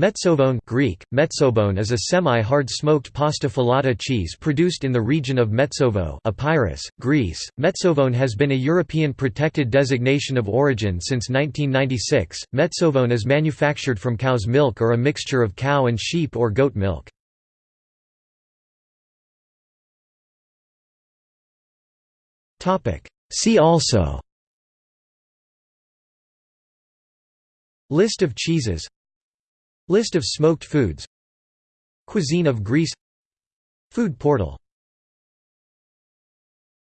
Metsovone Greek, metsobone is a semi-hard smoked pasta filata cheese produced in the region of Metsovo Epirus, Greece. Metsovone has been a European protected designation of origin since 1996. Metsovone is manufactured from cow's milk or a mixture of cow and sheep or goat milk. See also List of cheeses List of smoked foods. Cuisine of Greece. Food portal